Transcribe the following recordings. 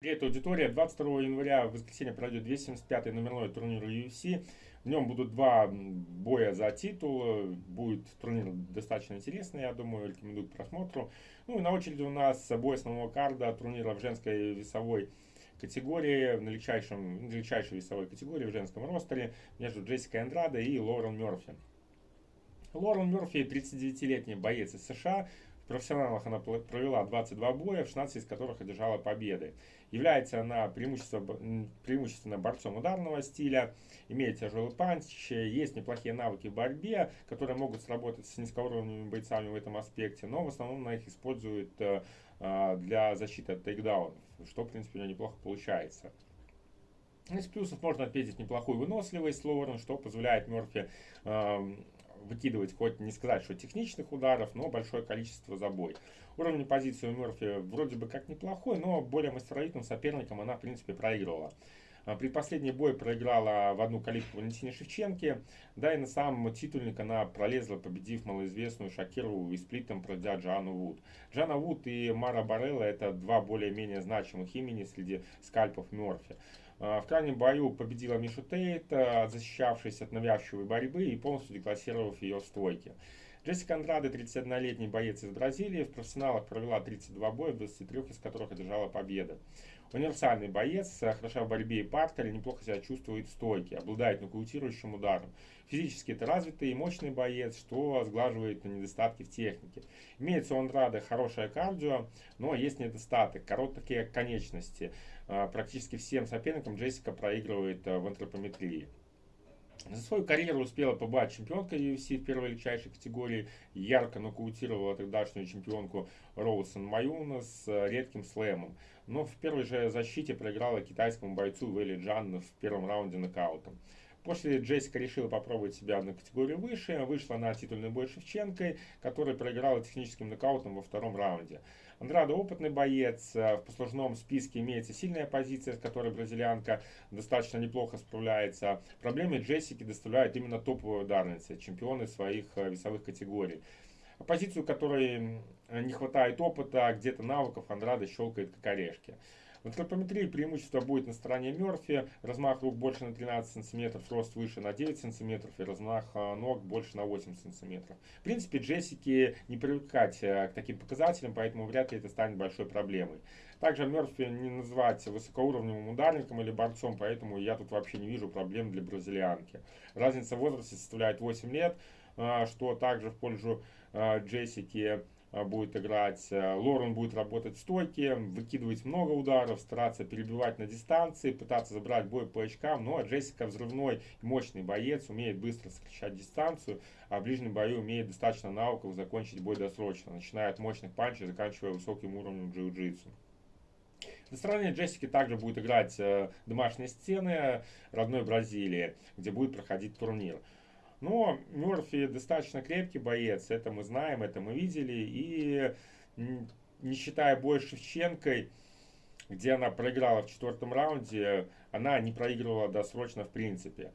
Привет, аудитория. 22 января в воскресенье пройдет 275-й номерной турнир UFC. В нем будут два боя за титул. Будет турнир достаточно интересный, я думаю, рекомендую к просмотру. Ну и на очереди у нас бой основного карда турнира в женской весовой категории, в легчайшем, легчайшей весовой категории в женском ростере между Джессикой Андрадо и Лорен Мерфи. Лорен Мерфи 39-летний боец из США, профессионалах она провела 22 боя, в 16 из которых одержала победы. Является она преимущественно, преимущественно борцом ударного стиля, имеет тяжелый панч, есть неплохие навыки в борьбе, которые могут сработать с низкоуровневыми бойцами в этом аспекте, но в основном она их использует э, э, для защиты от тейкдаунов, что в принципе у нее неплохо получается. Из плюсов можно отметить неплохую выносливость Лоурен, что позволяет Мерфи выкидывать, хоть не сказать, что техничных ударов, но большое количество забой. Уровень позиции у Мерфи вроде бы как неплохой, но более мастеровитым соперникам она, в принципе, проигрывала. А, при последней бой проиграла в одну калитку Валентине Шевченке, да и на самом титульник она пролезла, победив малоизвестную Шакирову и сплитом пройдя Джану Вуд. Джана Вуд и Мара Барелла это два более-менее значимых имени среди скальпов Мерфи. А, в крайнем бою победила Мишу Тейт, защищавшись от навязчивой борьбы и полностью деклассировав ее в стойке. Джессика Андраде, 31-летний боец из Бразилии, в профессионалах провела 32 боя, 23 из которых одержала победы. Универсальный боец, хороша в борьбе и партере, неплохо себя чувствует в стойке, обладает нокаутирующим ударом. Физически это развитый и мощный боец, что сглаживает недостатки в технике. Имеется у Андрады хорошее кардио, но есть недостаток, короткие конечности. А, практически всем соперникам Джессика проигрывает а, в антропометрии. За свою карьеру успела побывать чемпионка UFC в первой легчайшей категории, ярко нокаутировала тогдашнюю чемпионку Роусон Маюна с а, редким слэмом. Но в первой же защите проиграла китайскому бойцу Вэлли Джан в первом раунде нокаутом. После Джессика решила попробовать себя на категорию выше, вышла на титульный бой Шевченкой, который проиграла техническим нокаутом во втором раунде. Андрадо опытный боец, э, в послужном списке имеется сильная позиция, с которой бразильянка достаточно неплохо справляется. Проблемы Джессики доставляют именно топовые ударницы, чемпионы своих э, весовых категорий. Позицию, которой не хватает опыта, где-то навыков, Андрада щелкает как орешки. В антропометрии преимущество будет на стороне Мерфи. Размах рук больше на 13 см, рост выше на 9 см и размах а, ног больше на 8 см. В принципе, Джессики не привыкать э, к таким показателям, поэтому вряд ли это станет большой проблемой. Также Мерфи не назвать высокоуровневым ударником или борцом, поэтому я тут вообще не вижу проблем для бразильянки. Разница в возрасте составляет 8 лет, а, что также в пользу а, Джессики будет играть. Э, Лорен будет работать в стойке, выкидывать много ударов, стараться перебивать на дистанции, пытаться забрать бой по очкам. Ну а Джессика взрывной и мощный боец, умеет быстро сокращать дистанцию, а в ближнем бою умеет достаточно навыков закончить бой досрочно, начиная от мощных панчей, заканчивая высоким уровнем джиу-джитсу. На стороне Джессики также будет играть э, домашние стены родной Бразилии, где будет проходить турнир. Но Мерфи достаточно крепкий боец, это мы знаем, это мы видели. И не считая с Шевченкой, где она проиграла в четвертом раунде, она не проигрывала досрочно в принципе.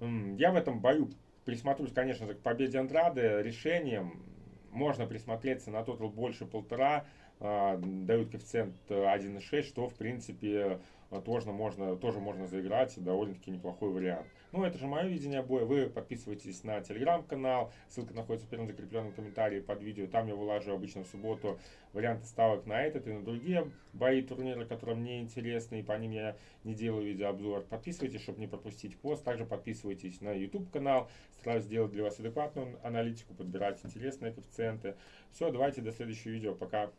Я в этом бою присмотрюсь, конечно же, к победе Андрады решением. Можно присмотреться на тотал больше полтора, а, дают коэффициент 1,6, что в принципе тоже можно, тоже можно заиграть, довольно-таки неплохой вариант. Ну, это же мое видение боя. Вы подписывайтесь на телеграм-канал, ссылка находится в первом закрепленном комментарии под видео. Там я вылажу обычно в субботу варианты ставок на этот и на другие бои турнира, которые мне интересны, и по ним я не делаю видеообзор. Подписывайтесь, чтобы не пропустить пост. Также подписывайтесь на YouTube канал. Стараюсь сделать для вас адекватную аналитику, подбирать интересные коэффициенты. Все, давайте до следующего видео. Пока.